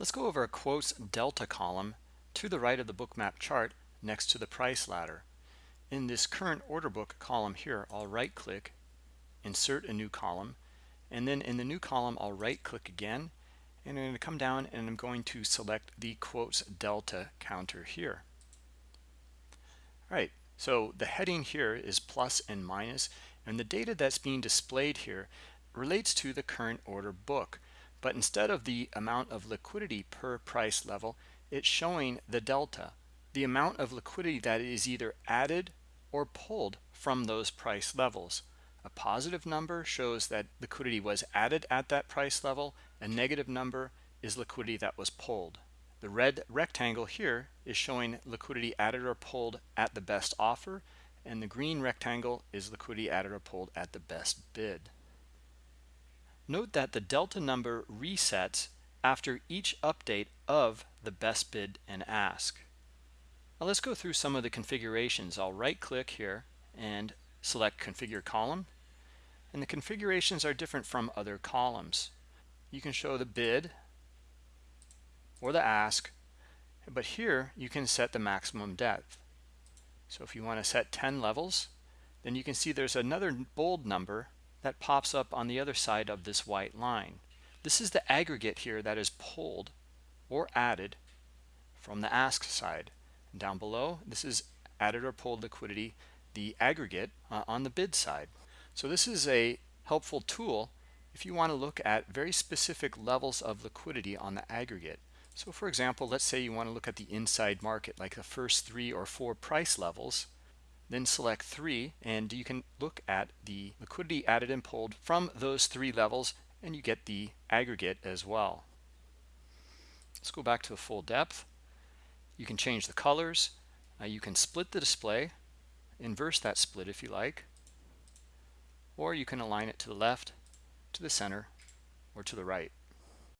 Let's go over a quotes delta column to the right of the bookmap chart next to the price ladder. In this current order book column here, I'll right click, insert a new column, and then in the new column, I'll right click again, and I'm going to come down and I'm going to select the quotes delta counter here. All right, so the heading here is plus and minus, and the data that's being displayed here relates to the current order book. But instead of the amount of liquidity per price level, it's showing the delta, the amount of liquidity that is either added or pulled from those price levels. A positive number shows that liquidity was added at that price level. A negative number is liquidity that was pulled. The red rectangle here is showing liquidity added or pulled at the best offer, and the green rectangle is liquidity added or pulled at the best bid. Note that the delta number resets after each update of the best bid and ask. Now let's go through some of the configurations. I'll right click here and select configure column. And the configurations are different from other columns. You can show the bid or the ask, but here you can set the maximum depth. So if you want to set 10 levels, then you can see there's another bold number that pops up on the other side of this white line. This is the aggregate here that is pulled or added from the ask side. Down below, this is added or pulled liquidity, the aggregate uh, on the bid side. So this is a helpful tool if you want to look at very specific levels of liquidity on the aggregate. So for example, let's say you want to look at the inside market, like the first three or four price levels then select three and you can look at the liquidity added and pulled from those three levels and you get the aggregate as well. Let's go back to the full depth. You can change the colors. Uh, you can split the display inverse that split if you like or you can align it to the left to the center or to the right